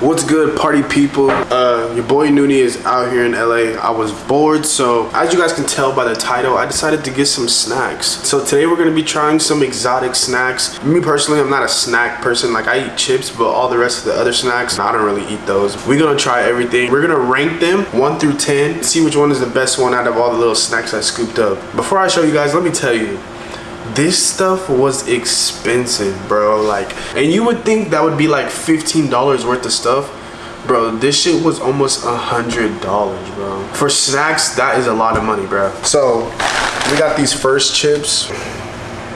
What's good, party people? Uh, your boy Noonie is out here in LA. I was bored, so as you guys can tell by the title, I decided to get some snacks. So today we're gonna be trying some exotic snacks. Me personally, I'm not a snack person. Like I eat chips, but all the rest of the other snacks, I don't really eat those. We're gonna try everything. We're gonna rank them one through 10, see which one is the best one out of all the little snacks I scooped up. Before I show you guys, let me tell you, this stuff was expensive bro like and you would think that would be like $15 worth of stuff. Bro this shit was almost a hundred dollars bro. For snacks that is a lot of money bro. So we got these first chips.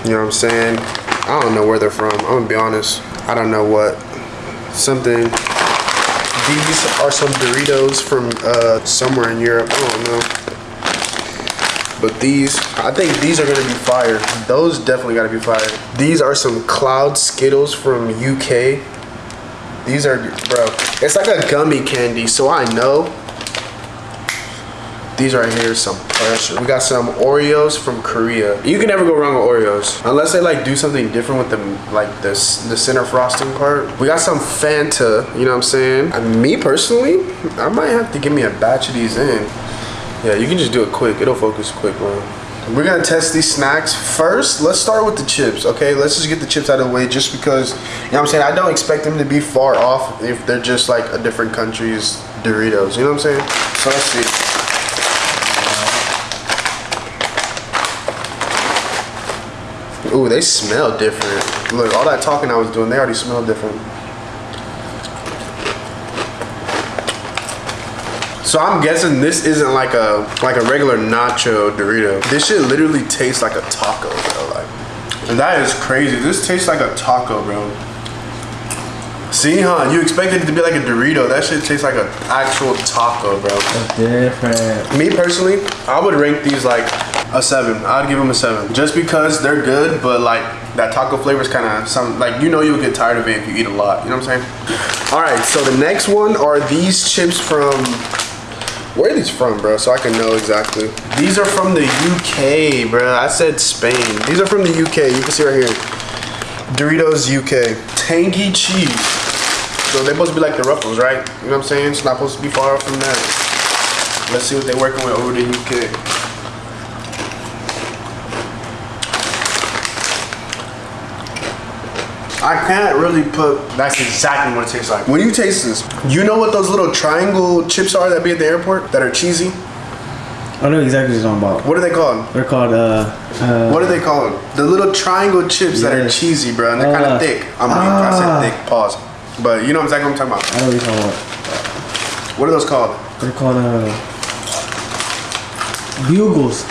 You know what i'm saying? I don't know where they're from. I'm gonna be honest. I don't know what. Something. These are some doritos from uh somewhere in europe. I don't know but these, I think these are gonna be fire. Those definitely gotta be fire. These are some Cloud Skittles from UK. These are, bro, it's like a gummy candy, so I know. These right here, some pressure. We got some Oreos from Korea. You can never go wrong with Oreos. Unless they like do something different with them, like this, the center frosting part. We got some Fanta, you know what I'm saying? Me personally, I might have to give me a batch of these in. Yeah, you can just do it quick. It'll focus quick, bro. We're gonna test these snacks. First, let's start with the chips, okay? Let's just get the chips out of the way just because, you know what I'm saying? I don't expect them to be far off if they're just like a different country's Doritos, you know what I'm saying? So let's see. Ooh, they smell different. Look, all that talking I was doing, they already smell different. So I'm guessing this isn't like a like a regular nacho Dorito. This shit literally tastes like a taco, bro. Like, and that is crazy. This tastes like a taco, bro. See, huh? You expected it to be like a Dorito. That shit tastes like an actual taco, bro. different. Me personally, I would rank these like a seven. I'd give them a seven. Just because they're good, but like that taco flavor is kind of some, like you know you'll get tired of it if you eat a lot. You know what I'm saying? All right, so the next one are these chips from where are these from, bro? So I can know exactly. These are from the UK, bro. I said Spain. These are from the UK. You can see right here. Doritos UK. Tangy cheese. So they're supposed to be like the Ruffles, right? You know what I'm saying? It's not supposed to be far from that. Let's see what they're working with over the UK. I can't really put, that's exactly what it tastes like. When you taste this, you know what those little triangle chips are that be at the airport that are cheesy? I don't know exactly what you're talking about. What are they called? They're called, uh, uh What are they called? The little triangle chips yes. that are cheesy, bro, and they're uh, kind of thick. I mean, I said ah. thick, pause. But you know exactly what I'm talking about. I know what you're talking about. What are those called? They're called, uh, bugles.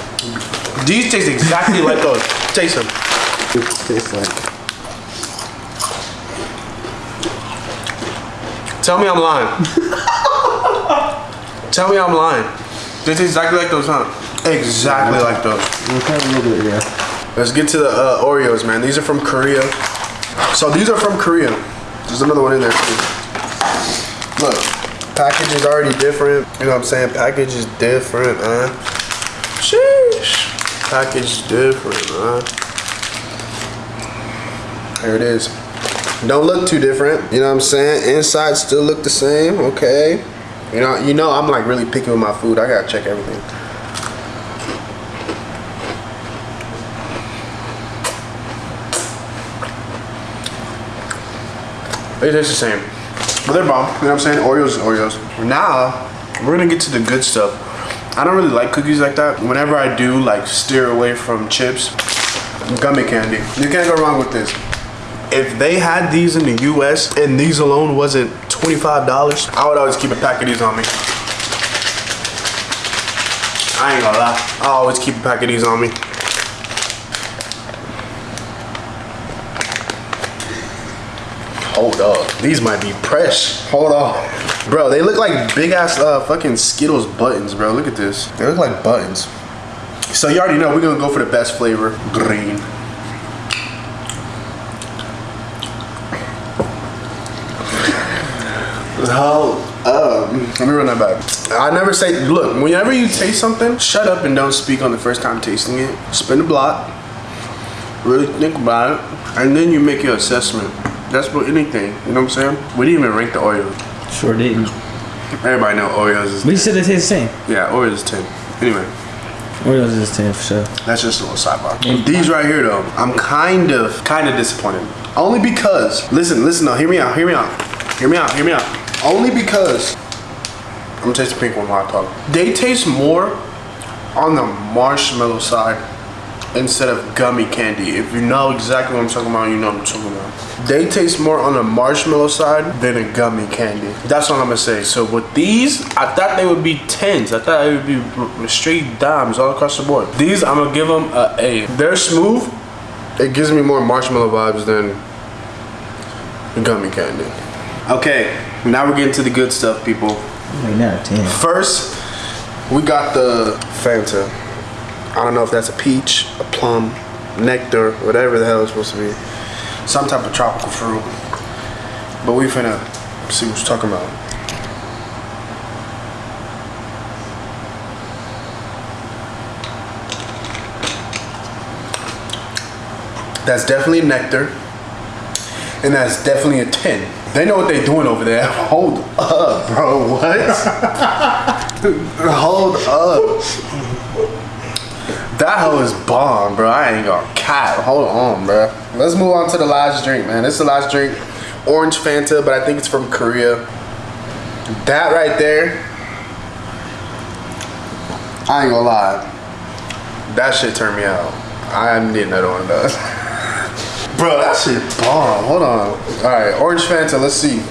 These taste exactly like those. Taste them. It tastes like Tell me I'm lying. Tell me I'm lying. They taste exactly like those, huh? Exactly like those. Bit, yeah. Let's get to the uh, Oreos, man. These are from Korea. So these are from Korea. There's another one in there too. Look, package is already different. You know what I'm saying? Package is different, man. Sheesh. Package different, man. Here it is. Don't look too different. You know what I'm saying? Inside still look the same. Okay. You know, you know I'm like really picky with my food. I gotta check everything. They taste the same. But they're bomb. You know what I'm saying? Oreos is Oreos. Now, we're gonna get to the good stuff. I don't really like cookies like that. Whenever I do, like steer away from chips, gummy candy. You can't go wrong with this if they had these in the US and these alone wasn't $25, I would always keep a pack of these on me. I ain't gonna lie. I always keep a pack of these on me. Hold up. These might be fresh. Hold on. Bro, they look like big ass uh, fucking Skittles buttons, bro. Look at this. They look like buttons. So you already know we're gonna go for the best flavor, green. How? Um, let me run that back. I never say, look, whenever you taste something, shut up and don't speak on the first time tasting it. Spin the block, really think about it, and then you make your assessment. That's for anything, you know what I'm saying? We didn't even rank the Oreo. Sure didn't. Everybody know Oreos is But you said it tastes the same. yeah, Oreos is ten. Anyway, Oreos is 10 for sure. that's just a little sidebar. These right here though, I'm kind of kind of disappointed. Only because listen, listen though, hear me out, hear me out, hear me out, hear me out. Only because I'm gonna taste the pink one while I talk. They taste more on the marshmallow side instead of gummy candy. If you know exactly what I'm talking about, you know what I'm talking about. They taste more on the marshmallow side than a gummy candy. That's what I'm gonna say. So with these, I thought they would be tens. I thought it would be straight dimes all across the board. These, I'm gonna give them a A. They're smooth. It gives me more marshmallow vibes than gummy candy. Okay, now we're getting to the good stuff, people. Like 9 or 10. First, we got the Fanta. I don't know if that's a peach, a plum, nectar, whatever the hell it's supposed to be. Some type of tropical fruit. But we finna see what you're talking about. That's definitely a nectar. And that's definitely a 10. They know what they're doing over there. Hold up, bro. What? Hold up. That hoe is bomb, bro. I ain't gonna cap. Hold on, bro. Let's move on to the last drink, man. This is the last drink. Orange Fanta, but I think it's from Korea. That right there. I ain't gonna lie. That shit turned me out. I need another one of those. Bro, that shit bomb. Hold on. Alright, Orange Fanta, let's see.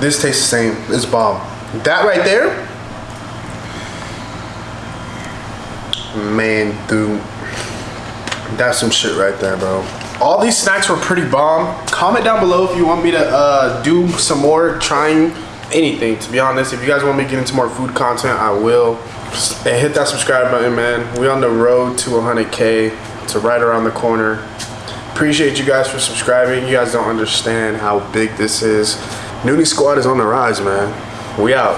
This tastes the same. It's bomb. That right there, man, dude, that's some shit right there, bro. All these snacks were pretty bomb. Comment down below if you want me to uh, do some more trying anything. To be honest, if you guys want me to get into more food content, I will. And hit that subscribe button, man. We on the road to 100k. It's right around the corner. Appreciate you guys for subscribing. You guys don't understand how big this is. Nudie Squad is on the rise, man. We out.